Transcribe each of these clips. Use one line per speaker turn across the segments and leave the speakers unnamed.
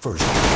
First.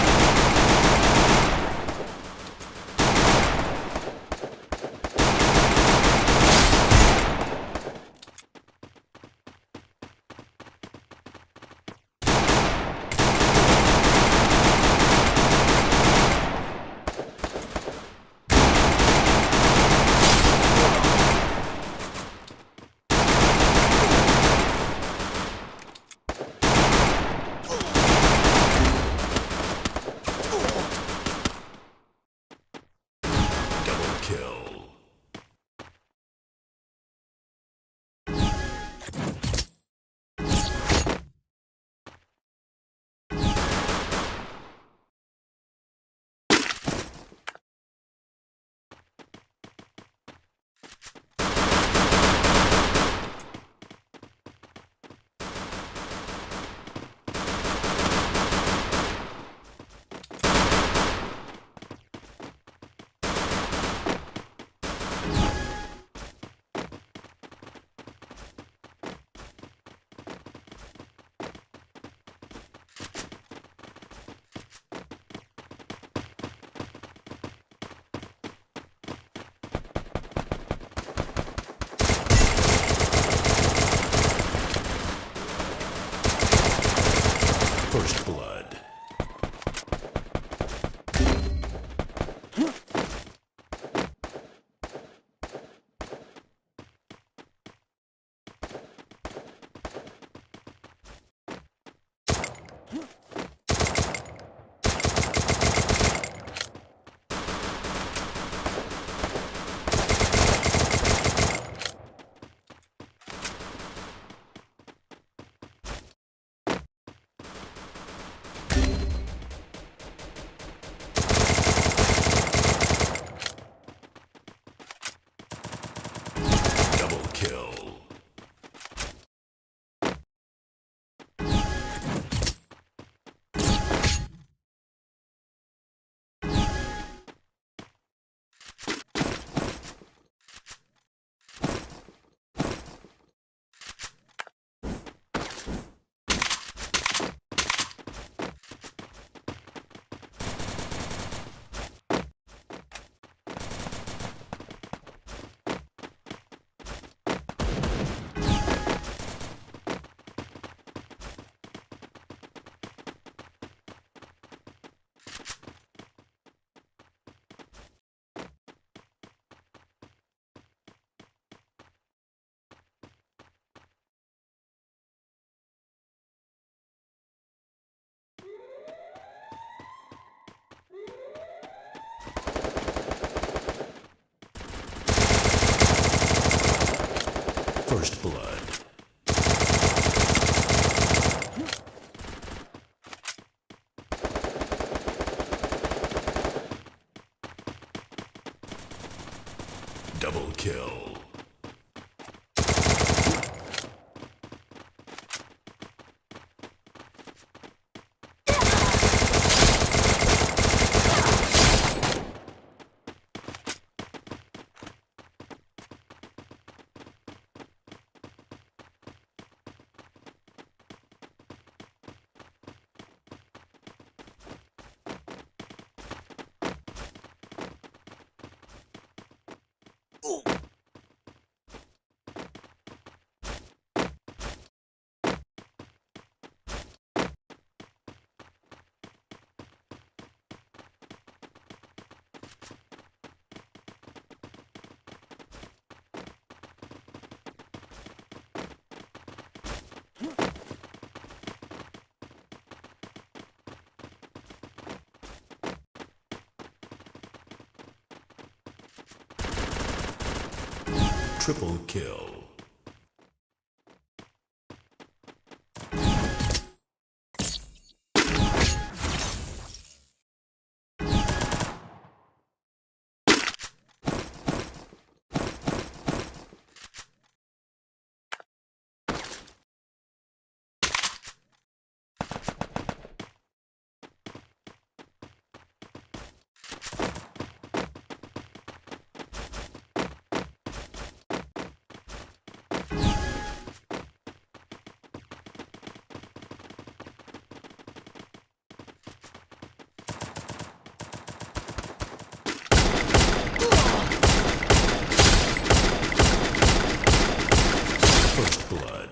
First blood. Double kill. Triple kill. Nicholas.